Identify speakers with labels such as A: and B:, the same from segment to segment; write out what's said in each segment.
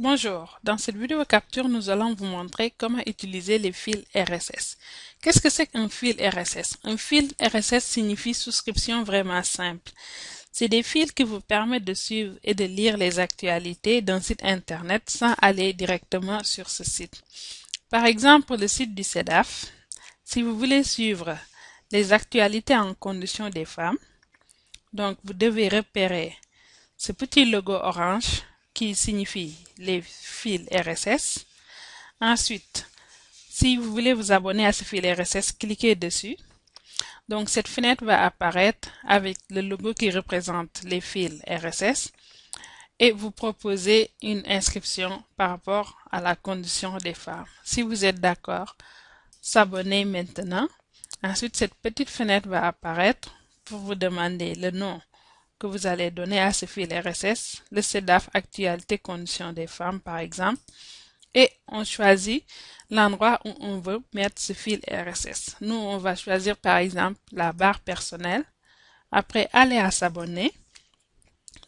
A: Bonjour, dans cette vidéo capture, nous allons vous montrer comment utiliser les fils RSS. Qu'est-ce que c'est qu'un fil RSS? Un fil RSS signifie souscription vraiment simple. C'est des fils qui vous permettent de suivre et de lire les actualités d'un site internet sans aller directement sur ce site. Par exemple, le site du CEDAF, si vous voulez suivre les actualités en condition des femmes, donc vous devez repérer ce petit logo orange signifie les fils RSS. Ensuite, si vous voulez vous abonner à ce fil RSS, cliquez dessus. Donc cette fenêtre va apparaître avec le logo qui représente les fils RSS et vous proposer une inscription par rapport à la condition des femmes. Si vous êtes d'accord, s'abonner maintenant. Ensuite, cette petite fenêtre va apparaître pour vous demander le nom que vous allez donner à ce fil RSS, le CEDAF Actualité Conditions des femmes par exemple, et on choisit l'endroit où on veut mettre ce fil RSS. Nous, on va choisir par exemple la barre personnelle. Après, aller à s'abonner.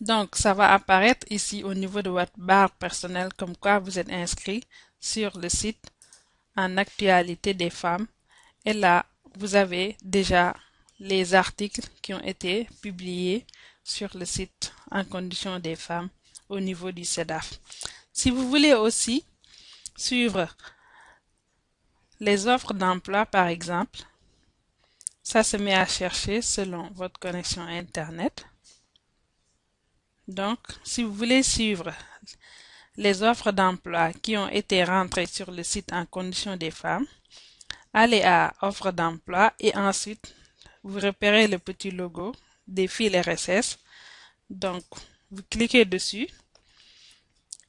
A: Donc, ça va apparaître ici au niveau de votre barre personnelle comme quoi vous êtes inscrit sur le site en actualité des femmes. Et là, vous avez déjà les articles qui ont été publiés sur le site en condition des femmes au niveau du CEDAF. Si vous voulez aussi suivre les offres d'emploi, par exemple, ça se met à chercher selon votre connexion Internet. Donc, si vous voulez suivre les offres d'emploi qui ont été rentrées sur le site en condition des femmes, allez à offres d'emploi et ensuite vous repérez le petit logo des fils RSS. Donc, vous cliquez dessus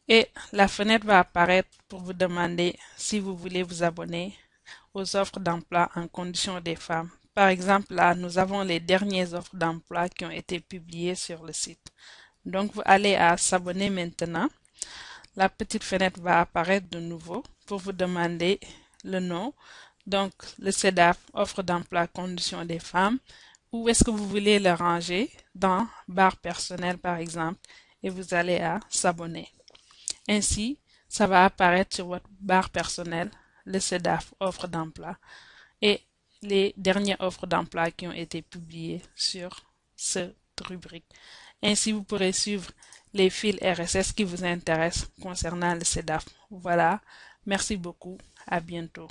A: et la fenêtre va apparaître pour vous demander si vous voulez vous abonner aux offres d'emploi en condition des femmes. Par exemple, là, nous avons les dernières offres d'emploi qui ont été publiées sur le site. Donc, vous allez à s'abonner maintenant. La petite fenêtre va apparaître de nouveau pour vous demander le nom. Donc, le CEDAF, offre d'emploi conditions des femmes, où est-ce que vous voulez le ranger? Dans barre personnelle par exemple et vous allez à s'abonner. Ainsi, ça va apparaître sur votre barre personnelle le CEDAF offre d'emploi et les dernières offres d'emploi qui ont été publiées sur cette rubrique. Ainsi, vous pourrez suivre les fils RSS qui vous intéressent concernant le CEDAF. Voilà. Merci beaucoup. À bientôt.